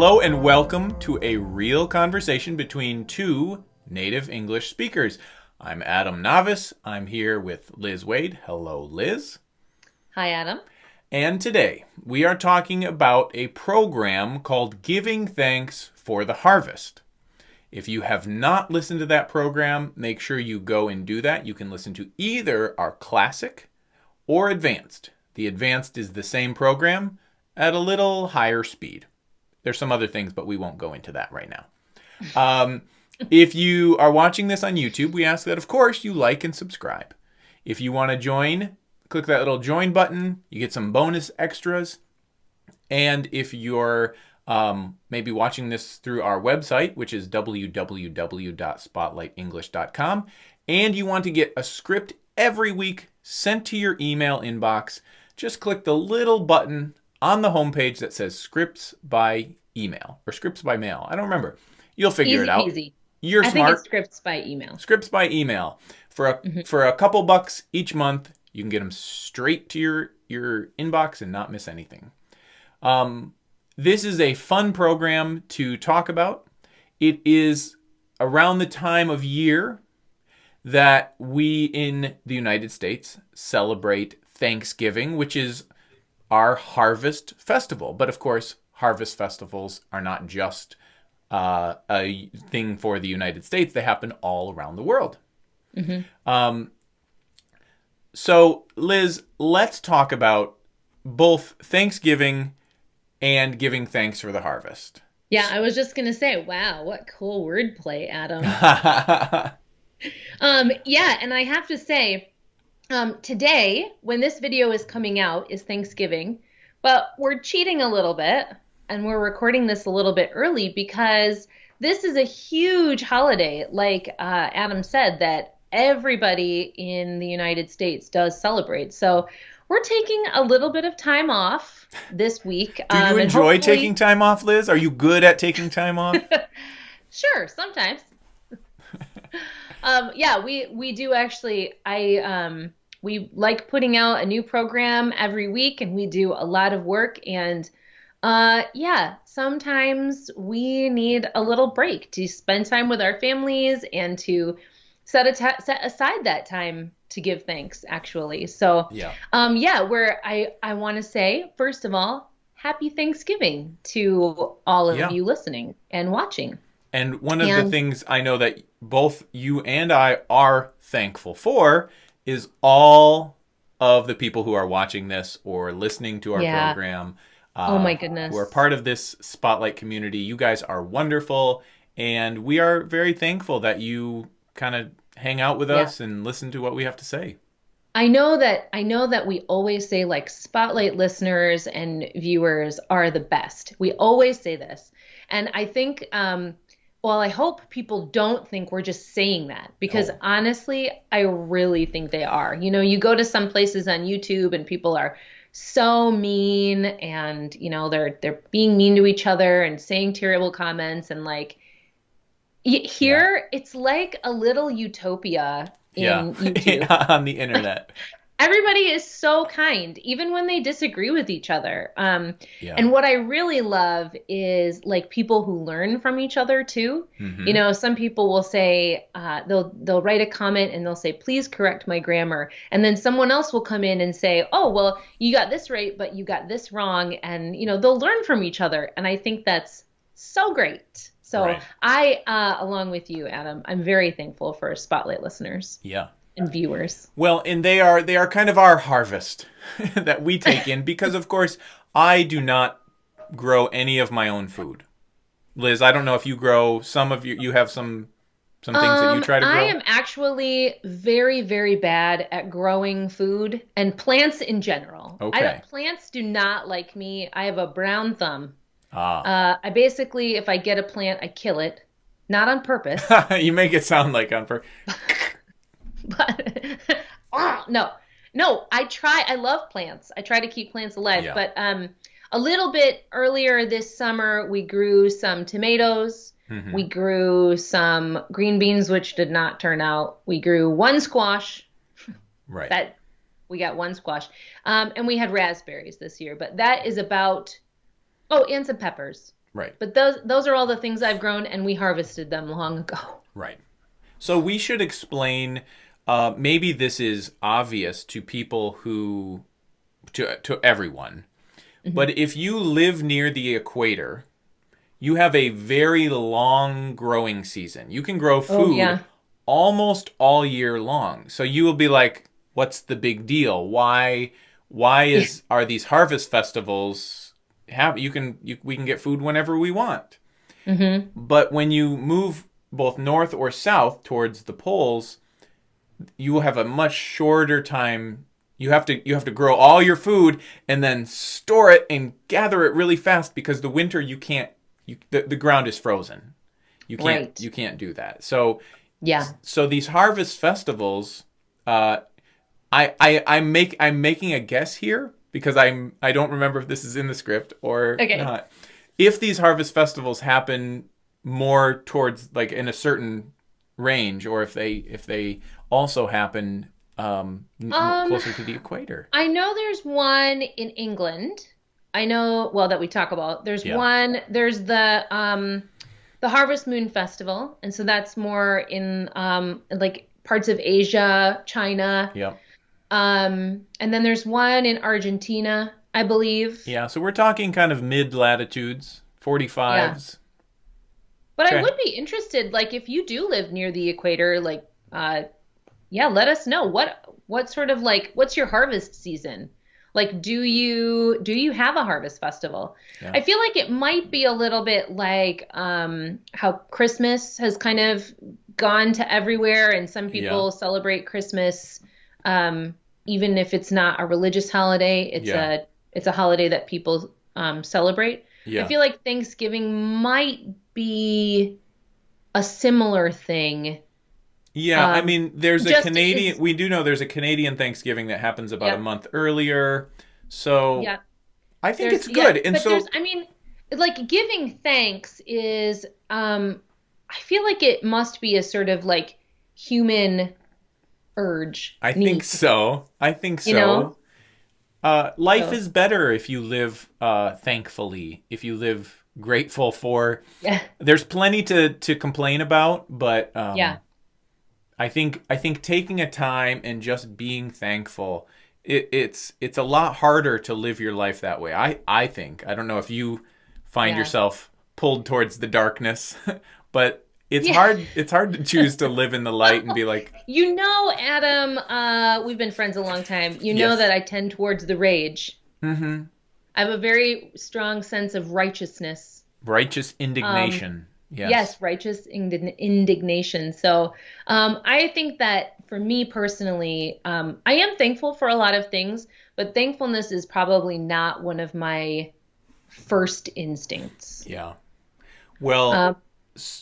Hello and welcome to a real conversation between two native English speakers. I'm Adam Navis. I'm here with Liz Waid. Hello, Liz. Hi, Adam. And today we are talking about a program called Giving Thanks for the Harvest. If you have not listened to that program, make sure you go and do that. You can listen to either our classic or advanced. The advanced is the same program at a little higher speed. There's some other things, but we won't go into that right now. Um, if you are watching this on YouTube, we ask that, of course, you like and subscribe. If you want to join, click that little join button. You get some bonus extras. And if you're um, maybe watching this through our website, which is www.spotlightenglish.com, and you want to get a script every week sent to your email inbox, just click the little button on the homepage that says scripts by email or scripts by mail. I don't remember. You'll figure easy, it out. Easy. You're I smart. think it's scripts by email. Scripts by email for a Mm-hmm. for a couple bucks each month. You can get them straight to your your inbox and not miss anything. Um, this is a fun program to talk about. It is around the time of year that we in the United States celebrate Thanksgiving, which is our harvest festival. But of course, harvest festivals are not just uh, a thing for the United States, they happen all around the world. Um, so, Liz, let's talk about both Thanksgiving and giving thanks for the harvest. Yeah, I was just gonna say, wow, what cool wordplay, Adam. um, yeah, and I have to say, um, today, when this video is coming out, is Thanksgiving, but we're cheating a little bit, and we're recording this a little bit early because this is a huge holiday, like uh, Adam said, that everybody in the United States does celebrate. So we're taking a little bit of time off this week. Do you um, enjoy hopefully- taking time off, Liz? Are you good at taking time off? Sure, sometimes. um, yeah, we we do actually. I um, we like putting out a new program every week, and we do a lot of work. And uh, yeah, sometimes we need a little break to spend time with our families and to set a ta- set aside that time to give thanks. Actually, so yeah. um, yeah, where I I want to say first of all, happy Thanksgiving to all of Yeah. you listening and watching. And one of the things I know that both you and I are thankful for is all of the people who are watching this or listening to our Yeah. program. Uh, Oh my goodness. Who are part of this spotlight community. You guys are wonderful. And we are very thankful that you kind of hang out with Yeah. us and listen to what we have to say. I know that I know that we always say like spotlight listeners and viewers are the best. We always say this. And I think um well, I hope people don't think we're just saying that because honestly, I really think they are. You know, you go to some places on YouTube and people are so mean and, you know, they're they're being mean to each other and saying terrible comments and like here it's like a little utopia in yeah. YouTube on the internet. Everybody is so kind even when they disagree with each other um, Yeah. and what i really love is like people who learn from each other too Mhm. you know some people will say uh, they'll they'll write a comment and they'll say please correct my grammar and then someone else will come in and say oh well you got this right but you got this wrong and you know they'll learn from each other and i think that's so great so Right. i uh, along with you adam i'm very thankful for spotlight listeners yeah. And viewers Well, and they are they are kind of our harvest that we take in because of course I do not grow any of my own food. Liz, I don't know if you grow some of you you have some some things that you Um, try to grow. I am actually very, very bad at growing food and plants in general. I Okay. don't, plants do not like me. I have a brown thumb. ah. Uh, I basically, if I get a plant, I kill it, not on purpose, you make it sound like on pur- but no, no. I try. I love plants. I try to keep plants alive. Yeah. But um, a little bit earlier this summer, we grew some tomatoes. Mhm. We grew some green beans, which did not turn out. We grew one squash. right. That we got one squash, um, and we had raspberries this year. But that is about. Oh, and some peppers. Right. But those those are all the things I've grown, and we harvested them long ago. Right. So we should explain. Uh, maybe this is obvious to people who, to to everyone, but if you live near the equator, you have a very long growing season. You can grow food yeah. almost all year long. So you will be like, "What's the big deal? Why? Why is are these harvest festivals have? You can you, we can get food whenever we want." But when you move both north or south towards the poles, you will have a much shorter time. You have to you have to grow all your food and then store it and gather it really fast because the winter you can't you the, the ground is frozen. You can't Right. you can't do that. So Yeah. so these harvest festivals uh I I I make I'm making a guess here because I'm I don't remember if this is in the script or Okay. not. If these harvest festivals happen more towards like in a certain range or if they if they also happen um, Um, closer to the equator. I know there's one in England. I know, well, that we talk about. There's Yeah. one. There's the um, the Harvest Moon Festival, and so that's more in um, like parts of Asia, China. Yeah. Um, and then there's one in Argentina, I believe. Yeah, so we're talking kind of mid latitudes, 45s. But Okay. I would be interested, like, if you do live near the equator, like, uh, yeah, let us know what what sort of like what's your harvest season? Like, do you do you have a harvest festival? Yeah. I feel like it might be a little bit like um, how Christmas has kind of gone to everywhere, and some people Yeah. celebrate Christmas um, even if it's not a religious holiday. It's Yeah. a it's a holiday that people um, celebrate. Yeah. I feel like Thanksgiving might be a similar thing. Yeah, I Um, mean, there's a Canadian. is- We do know there's a Canadian Thanksgiving that happens about Yeah. a month earlier. So Yeah, I think there's it's good. yeah, and so I mean, like giving thanks is um I feel like it must be a sort of like human urge. I need. think so. I think so. You know? Uh, life So- is better if you live uh, thankfully. If you live grateful for. Yeah. There's plenty to to complain about, but um, Yeah. I think I think taking a time and just being thankful. It, it's it's a lot harder to live your life that way. I I think I don't know if you find Yeah. yourself pulled towards the darkness, but it's Yeah. hard it's hard to choose to live in the light and be like, You know, Adam, uh, we've been friends a long time. You know Yes. that I tend towards the rage. mm-hmm. I have a very strong sense of righteousness. righteous indignation. Yes. Yes, righteous indign- indignation. So um, I think that for me personally, um, I am thankful for a lot of things, but thankfulness is probably not one of my first instincts. Yeah. Well, Um,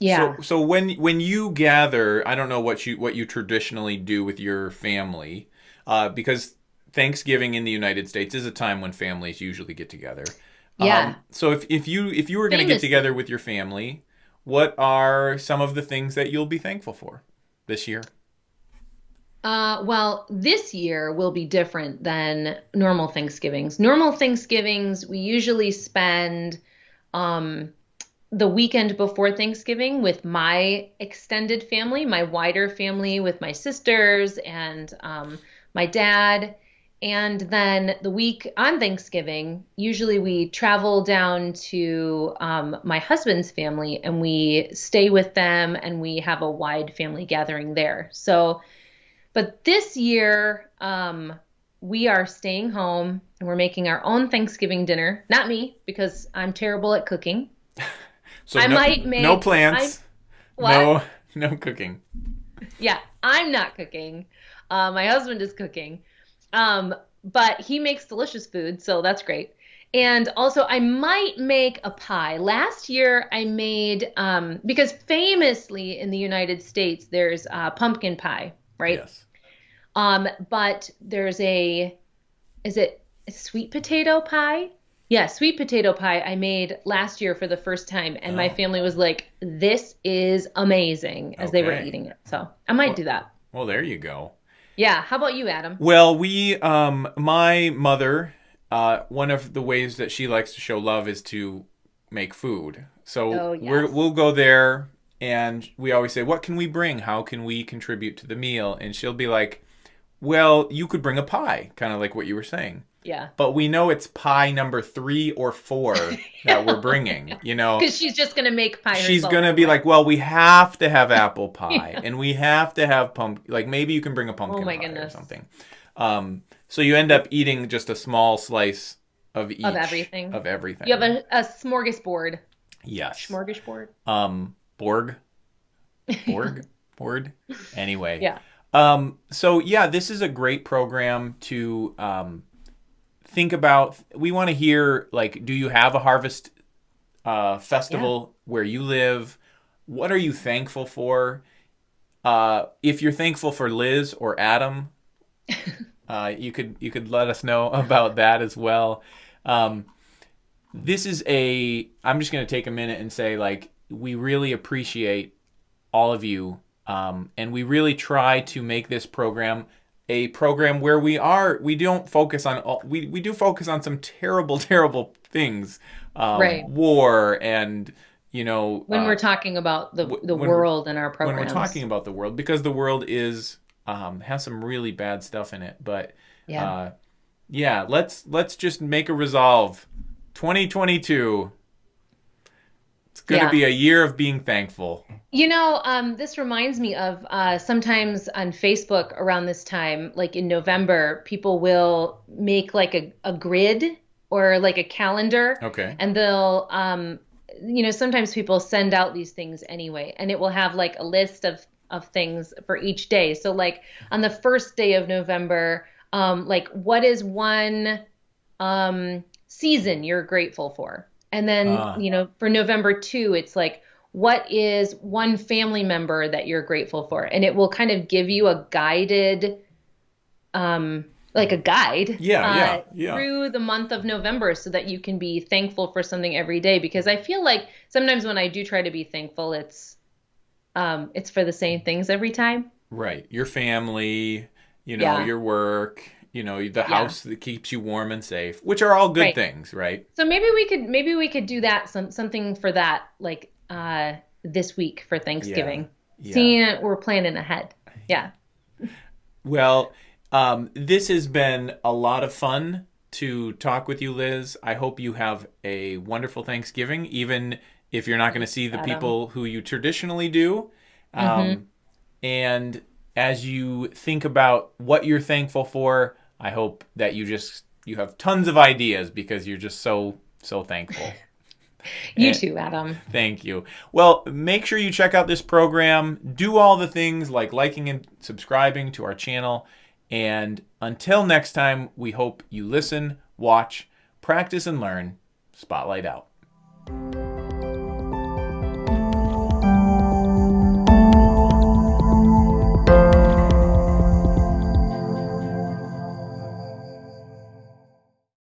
yeah. So, so when when you gather, I don't know what you what you traditionally do with your family, uh, because Thanksgiving in the United States is a time when families usually get together. Yeah. Um, so if if you if you were going to get together with your family, what are some of the things that you'll be thankful for this year? Uh, well, this year will be different than normal Thanksgivings. Normal Thanksgivings, we usually spend um, the weekend before Thanksgiving with my extended family, my wider family, with my sisters and um, my dad. And then the week on Thanksgiving, usually we travel down to um, my husband's family and we stay with them and we have a wide family gathering there. So, but this year, um, we are staying home and we're making our own Thanksgiving dinner. Not me, because I'm terrible at cooking. So I no, might make- no plants, no no cooking. Yeah, I'm not cooking. Uh, my husband is cooking. Um, but he makes delicious food, so that's great. And also, I might make a pie. Last year, I made, um, because famously in the United States, there's uh, pumpkin pie, right? Yes. Um, but there's a, is it sweet potato pie? Yeah, sweet potato pie I made last year for the first time, and my Oh. family was like, "This is amazing" as they were eating it. So I might Well- do that. Well, there you go. Yeah. How about you, Adam? Well, we, um, my mother, uh, one of the ways that she likes to show love is to make food. So Oh, we're, we'll go there and we always say, What can we bring? How can we contribute to the meal? And she'll be like, Well, you could bring a pie, kind of like what you were saying. Yeah. But we know it's pie number three or four that we're bringing, you know? Because she's just gonna make pie. She's gonna be like, well, we have to have apple pie, and we have to have pumpkin. Like maybe you can bring a pumpkin Oh pie or something. Um, so you end up eating just a small slice of each Of everything. Of everything. You have a, a smorgasbord. yes. Smorgasbord. Um, Borg. Borg. Board. Anyway. Yeah. Um, so yeah, this is a great program to um, think about. We want to hear like, do you have a harvest uh, festival where you live? What are you thankful for? Uh, if you're thankful for Liz or Adam, uh, you could you could let us know about that as well. Um, this is a. I'm just gonna take a minute and say like we really appreciate all of you, um, and we really try to make this program a program where we are we don't focus on all, we we do focus on some terrible terrible things, um, Right. war and you know When uh, we're talking about the the world and our program. when we're talking about the world because the world is um, has some really bad stuff in it but Yeah. uh, yeah let's let's just make a resolve 2022 it's gonna Yeah. be a year of being thankful You know, um, this reminds me of uh, sometimes on Facebook around this time, like in November, people will make like a, a grid or like a calendar, okay and they'll, um, you know, sometimes people send out these things anyway, and it will have like a list of of things for each day. So, like on the first day of November, um, like what is one um, season you're grateful for? And then, Ah. you know, for November 2, it's like, what is one family member that you're grateful for? And it will kind of give you a guided, um, like a guide Yeah, uh, yeah, yeah. through the month of November so that you can be thankful for something every day. Because I feel like sometimes when I do try to be thankful, it's, um, it's for the same things every time. right your family you know Yeah. your work you know the house that keeps you warm and safe which are all good Right. things right So maybe we could maybe we could do that some something for that like uh this week for Thanksgiving. Yeah. Seeing we're planning ahead. Yeah. Well, um, this has been a lot of fun to talk with you, Liz. I hope you have a wonderful Thanksgiving, even if you're not going to see the Adam. people who you traditionally do. Um, And as you think about what you're thankful for, I hope that you just you have tons of ideas because you're just so so thankful. You And- too, Adam. Thank you. Well, make sure you check out this program. Do all the things like liking and subscribing to our channel. And until next time, we hope you listen, watch, practice, and learn. Spotlight out.